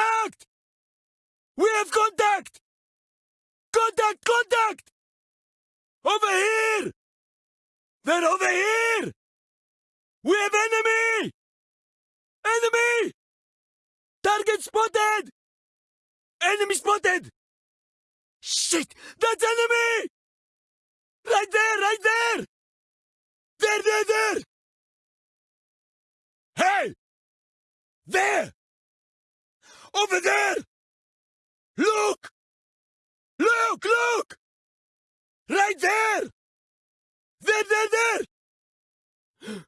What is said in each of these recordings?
contact! We have contact! Contact, contact! Over here! They're over here! We have enemy! Enemy! Target spotted! Enemy spotted! Shit! That's enemy! Right there, right there! There, there, there! Hey! There! Over there! Look! Look, look! Right there! There, there, there!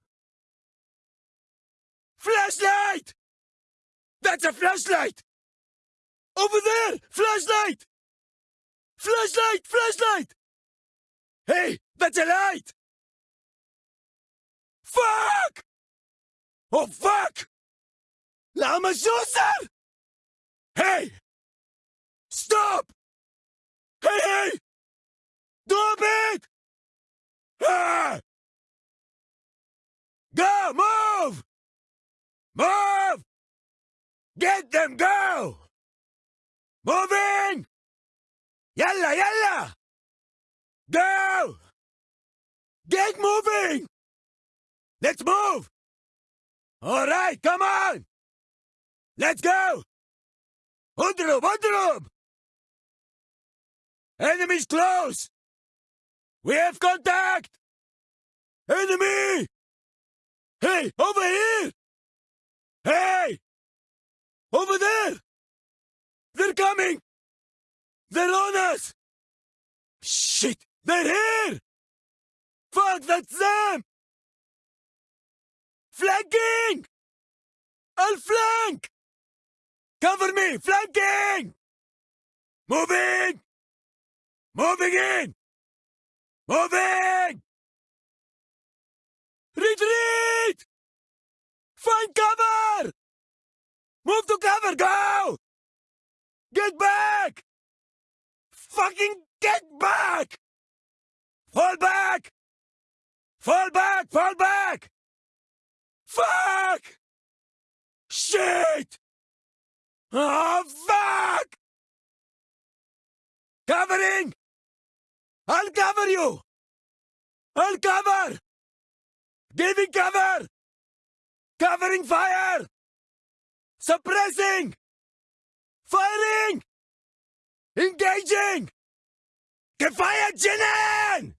Flashlight! That's a flashlight! Over there! Flashlight! Flashlight! Flashlight! Hey, that's a light! Fuck! Oh, fuck! Lama Shusar! Hey! Stop! Hey, hey! Stop it! Ah! Go! Move! Move! Get them, go! Moving! Yalla, yalla! Go! Get moving! Let's move! All right, come on! Let's go! Udrub, Udrub! Enemy's close! We have contact! Enemy! Hey, over here! Hey! Over there! They're coming! They're on us! Shit! They're here! Fuck, that's them! Flanking! I'll flank! Cover me! Flanking! Moving! Moving in! Moving! Retreat! Find cover! Move to cover! Go! Get back! Fucking get back! Fall back! Fall back! Fall back! Fuck! Shit! Oh, fuck! Covering! I'll cover you! I'll cover! Giving cover! Covering fire! Suppressing! Firing! Engaging! Gefeiert Jinnen!